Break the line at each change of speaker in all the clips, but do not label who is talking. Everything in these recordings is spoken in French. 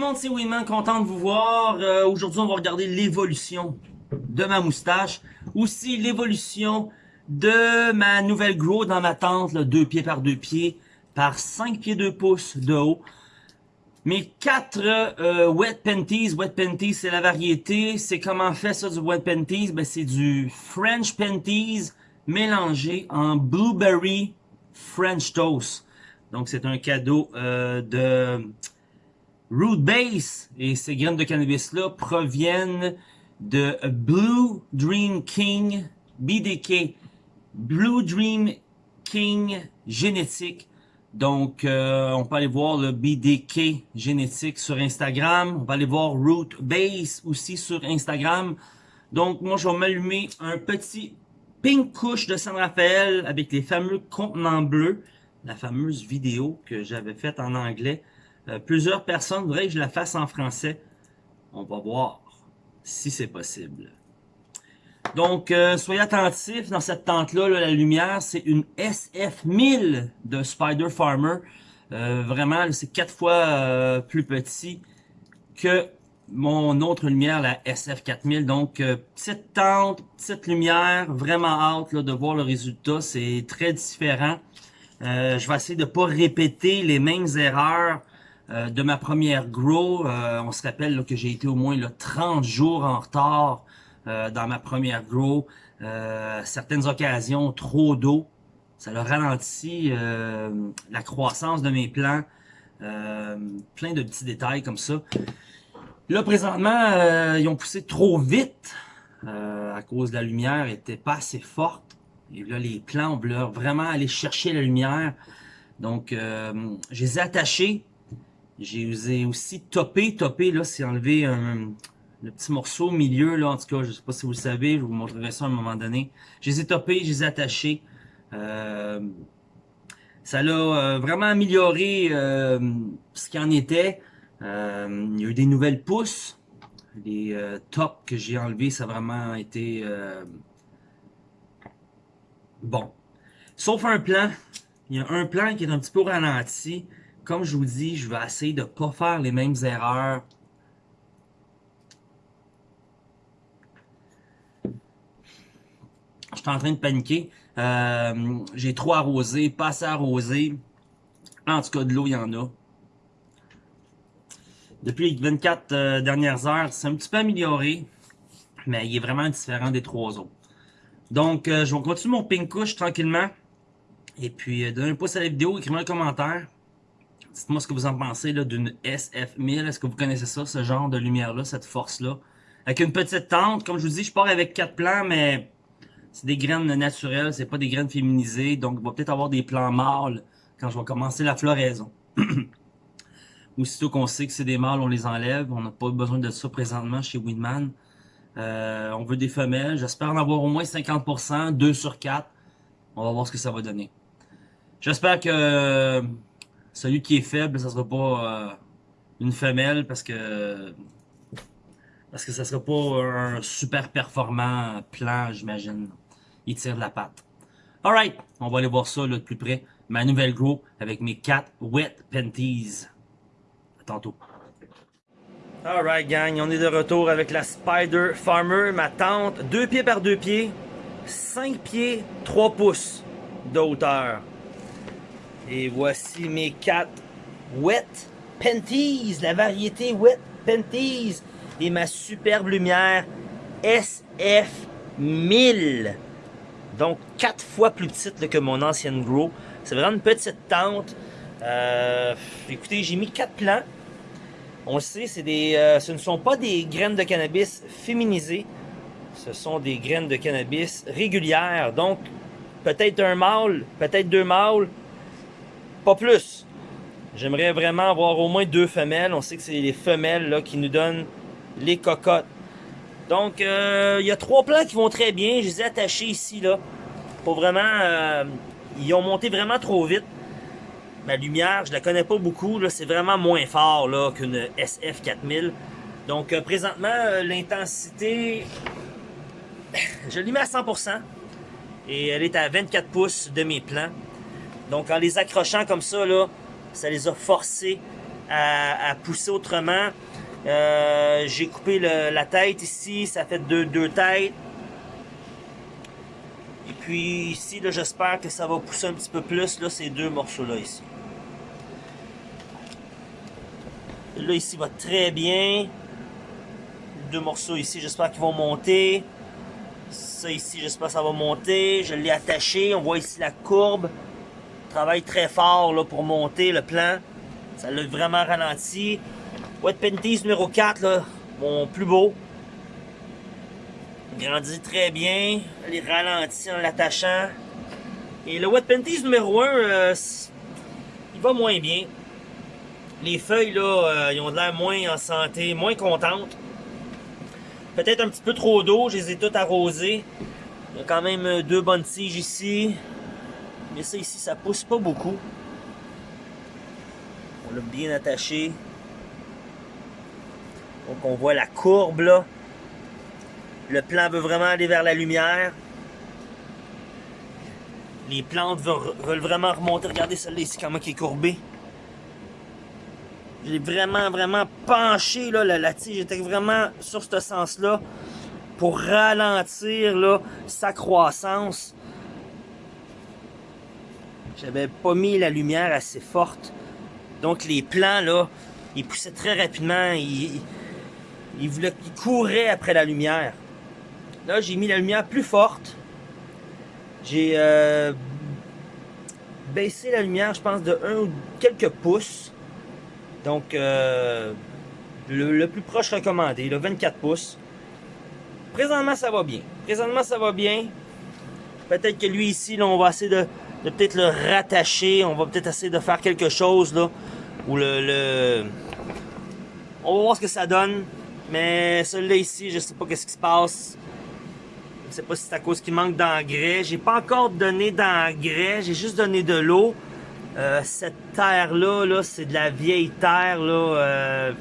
le monde, c'est Winman, content de vous voir. Euh, Aujourd'hui, on va regarder l'évolution de ma moustache. Aussi, l'évolution de ma nouvelle grow dans ma tente, 2 pieds par 2 pieds, par 5 pieds 2 pouces de haut. Mes quatre euh, wet panties, wet panties c'est la variété, c'est comment fait ça du wet panties, ben c'est du French panties mélangé en blueberry French toast. Donc c'est un cadeau euh, de Root Base et ces graines de cannabis là proviennent de Blue Dream King BDK, Blue Dream King génétique donc, euh, on peut aller voir le BDK génétique sur Instagram. On va aller voir Root Base aussi sur Instagram. Donc, moi, je vais m'allumer un petit pink couche de San Rafael avec les fameux contenants bleus. La fameuse vidéo que j'avais faite en anglais. Euh, plusieurs personnes voudraient que je la fasse en français. On va voir si c'est possible. Donc, euh, soyez attentifs dans cette tente-là, la lumière, c'est une SF1000 de Spider Farmer. Euh, vraiment, c'est quatre fois euh, plus petit que mon autre lumière, la SF4000. Donc, petite tente, petite lumière, vraiment hâte de voir le résultat. C'est très différent. je vais essayer de pas répéter les mêmes erreurs de ma première grow. on se rappelle que j'ai été au moins 30 jours en retard euh, dans ma première grow. Euh, certaines occasions, trop d'eau. Ça a ralenti euh, la croissance de mes plants. plein de petits détails comme ça. Là, présentement, ils ont poussé trop vite à cause de la lumière était pas assez forte. Et là, les plants ont vraiment aller chercher la lumière. Donc, je les ai. J'ai aussi topé. Topé, là, c'est enlever un, le petit morceau au milieu, là, en tout cas, je sais pas si vous le savez, je vous montrerai ça à un moment donné. Je les ai topés, je les ai attachés. Euh, ça l'a euh, vraiment amélioré euh, ce qu'il en était. il y a eu des nouvelles pousses. Les tops que j'ai enlevés, ça a vraiment été bon. Sauf un plan. Il y a un plan qui est un petit peu ralenti. Comme je vous dis, je vais essayer de pas faire les mêmes erreurs Je suis en train de paniquer. Euh, j'ai trop arrosé, pas assez arrosé. En tout cas, de l'eau, il y en a. Depuis les 24 euh, dernières heures, c'est un petit peu amélioré. Mais il est vraiment différent des trois autres. Donc, euh, je vais continuer mon pink tranquillement. Et puis, donnez un pouce à la vidéo, écrivez un commentaire. Dites-moi ce que vous en pensez d'une SF1000. Est-ce que vous connaissez ça, ce genre de lumière-là, cette force-là? Avec une petite tente, comme je vous dis, je pars avec quatre plans, mais c'est des graines naturelles, c'est pas des graines féminisées, donc il va peut-être avoir des plants mâles quand je vais commencer la floraison. Aussitôt qu'on sait que c'est des mâles, on les enlève. On n'a pas besoin de ça présentement chez Winman. Euh, on veut des femelles. J'espère en avoir au moins 50%, 2 sur 4. On va voir ce que ça va donner. J'espère que celui qui est faible, ça sera pas euh, une femelle parce que parce que ça sera pas un super performant plan, j'imagine. Il tire de la patte. Alright, on va aller voir ça là, de plus près. Ma nouvelle grow avec mes 4 wet panties. À tantôt. Alright gang, on est de retour avec la Spider Farmer, ma tente, 2 pieds par 2 pieds, 5 pieds, 3 pouces de hauteur. Et voici mes 4 wet panties, la variété wet panties et ma superbe lumière SF1000. Donc, quatre fois plus petite que mon ancienne Grow. C'est vraiment une petite tente. Euh, écoutez, j'ai mis quatre plants. On le sait, euh, ce ne sont pas des graines de cannabis féminisées. Ce sont des graines de cannabis régulières. Donc, peut-être un mâle, peut-être deux mâles, pas plus. J'aimerais vraiment avoir au moins deux femelles. On sait que c'est les femelles qui nous donnent les cocottes. Donc, euh, il y a trois plants qui vont très bien. Je les ai attachés ici, là. Pour vraiment... Euh, ils ont monté vraiment trop vite. Ma lumière, je la connais pas beaucoup. C'est vraiment moins fort là qu'une SF4000. Donc, euh, présentement, l'intensité... Je l'ai mis à 100%. Et elle est à 24 pouces de mes plants. Donc, en les accrochant comme ça, ça les a forcés à, pousser autrement. Euh, j'ai coupé la tête ici, ça fait deux, deux têtes. Et puis ici, j'espère que ça va pousser un petit peu plus, là, ces deux morceaux-là ici. Là, ici va très bien. Deux morceaux ici, j'espère qu'ils vont monter. Ça ici, j'espère que ça va monter. Je l'ai attaché. On voit ici la courbe. Travaille très fort là, pour monter le plan. Ça l'a vraiment ralenti. Wet Panties numéro 4, là, mon plus beau. Il grandit très bien. Il ralentit en l'attachant. Et le Wet Panties numéro 1, euh, il va moins bien. Les feuilles, là, euh, ils ont de l'air moins en santé, moins contentes. Peut-être un petit peu trop d'eau, je les ai toutes arrosées. Il y a quand même deux bonnes tiges ici. Mais ça ici, ça pousse pas beaucoup. On l'a bien attaché. Donc on voit la courbe là. Le plan veut vraiment aller vers la lumière. Les plantes veulent vraiment remonter. Regardez celle-là ici, comment qui est courbée. J'ai vraiment, vraiment penché là, la, tige. J'étais vraiment sur ce sens-là pour ralentir là, sa croissance. J'avais pas mis la lumière assez forte. Donc les plants, là, ils poussaient très rapidement. Ils, voulaient, ils couraient après la lumière. Là, j'ai mis la lumière plus forte. J'ai euh, baissé la lumière, je pense, de un ou quelques pouces. Donc, euh, le, plus proche recommandé, le 24 pouces. Présentement, ça va bien. Présentement, ça va bien. Peut-être que lui ici, là, on va essayer de, peut-être le rattacher. On va peut-être essayer de faire quelque chose, là. Ou le, On va voir ce que ça donne. Mais celui-là ici, je sais pas qu'est-ce qui se passe. Je sais pas si c'est à cause qu'il manque d'engrais. J'ai pas encore donné d'engrais. J'ai juste donné de l'eau. Euh, cette terre-là, -là, c'est de la vieille terre. Là, euh,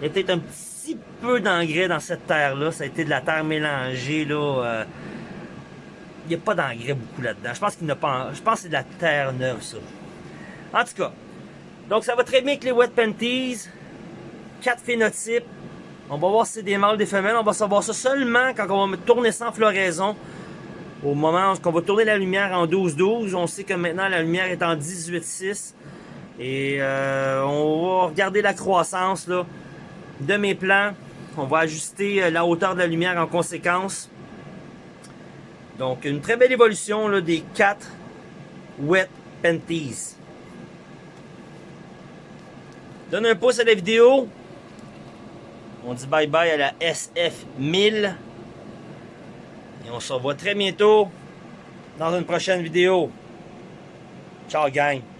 il y a peut-être un petit peu d'engrais dans cette terre-là. Ça a été de la terre mélangée. Là, euh, n'y a pas d'engrais beaucoup là-dedans. Je pense qu'il n'a pas. Je pense que c'est de la terre neuve, ça. En tout cas. Donc ça va très bien avec les wet panties. Quatre phénotypes. On va voir si c'est des mâles, des femelles. On va savoir ça seulement quand on va tourner sans floraison. Au moment où on va tourner la lumière en 12-12, on sait que maintenant la lumière est en 18-6. Et euh, on va regarder la croissance là, de mes plans. On va ajuster euh, la hauteur de la lumière en conséquence. Donc une très belle évolution là, des 4 Wet Panties. Donne un pouce à la vidéo. On dit bye bye à la SF1000. Et on se revoit très bientôt dans une prochaine vidéo. Ciao gang!